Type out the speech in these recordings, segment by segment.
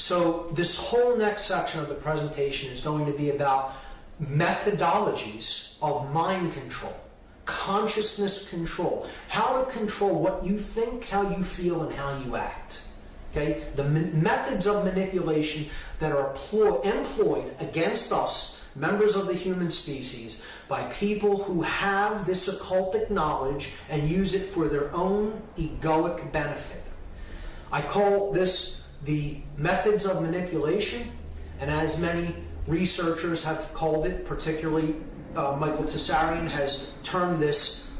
So this whole next section of the presentation is going to be about methodologies of mind control, consciousness control, how to control what you think, how you feel, and how you act. Okay, the methods of manipulation that are employed against us, members of the human species, by people who have this occultic knowledge and use it for their own egoic benefit. I call this the methods of manipulation, and as many researchers have called it, particularly uh, Michael Tsarion has termed this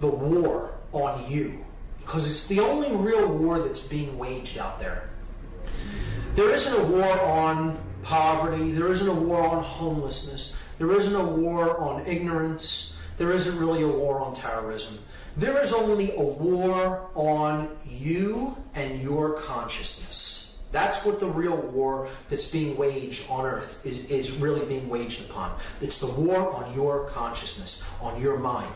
the war on you because it's the only real war that's being waged out there. There isn't a war on poverty, there isn't a war on homelessness, there isn't a war on ignorance, there isn't really a war on terrorism. There is only a war on you and your consciousness. That's what the real war that's being waged on earth is, is really being waged upon. It's the war on your consciousness, on your mind.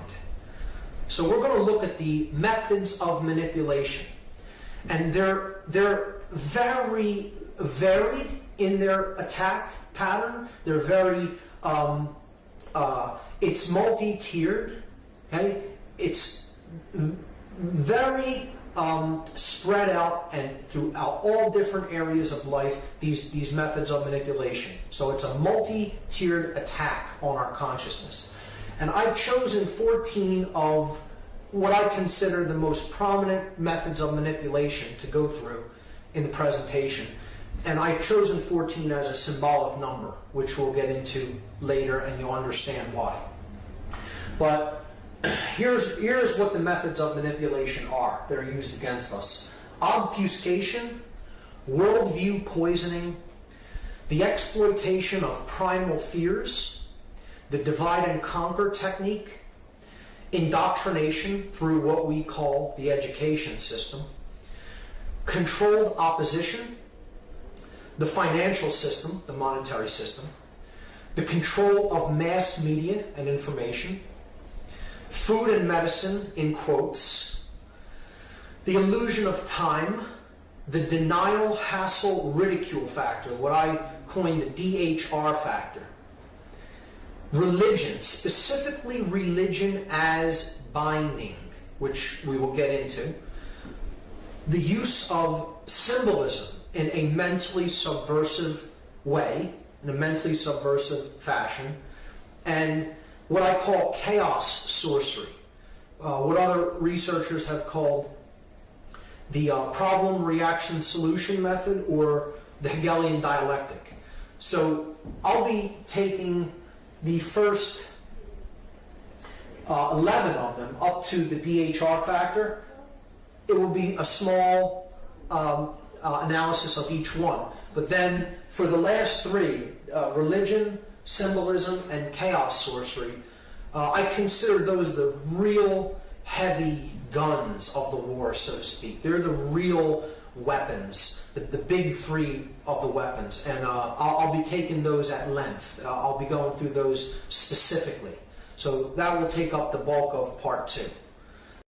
So we're going to look at the methods of manipulation. And they're, they're very varied in their attack pattern. They're very, um, uh, it's multi-tiered. Okay? It's very um, spread out and throughout all different areas of life, these, these methods of manipulation. So it's a multi-tiered attack on our consciousness. And I've chosen 14 of what I consider the most prominent methods of manipulation to go through in the presentation. And I've chosen 14 as a symbolic number, which we'll get into later and you'll understand why. But here's, here's what the methods of manipulation are that are used against us. Obfuscation, worldview poisoning, the exploitation of primal fears, the divide and conquer technique, indoctrination through what we call the education system, controlled opposition, the financial system, the monetary system, the control of mass media and information, food and medicine, in quotes, the illusion of time, the denial, hassle, ridicule factor, what I coined the DHR factor, religion, specifically religion as binding, which we will get into, the use of symbolism in a mentally subversive way, in a mentally subversive fashion, and what I call chaos sorcery, uh, what other researchers have called the uh, problem reaction solution method or the Hegelian dialectic. So I'll be taking the first uh, 11 of them up to the DHR factor, it will be a small um, uh, analysis of each one. But then for the last three, uh, religion, symbolism, and chaos sorcery, uh, I consider those the real heavy guns of the war, so to speak. They're the real weapons, the, the big three of the weapons. And uh, I'll, I'll, be taking those at length. Uh, I'll be going through those specifically. So that will take up the bulk of part two.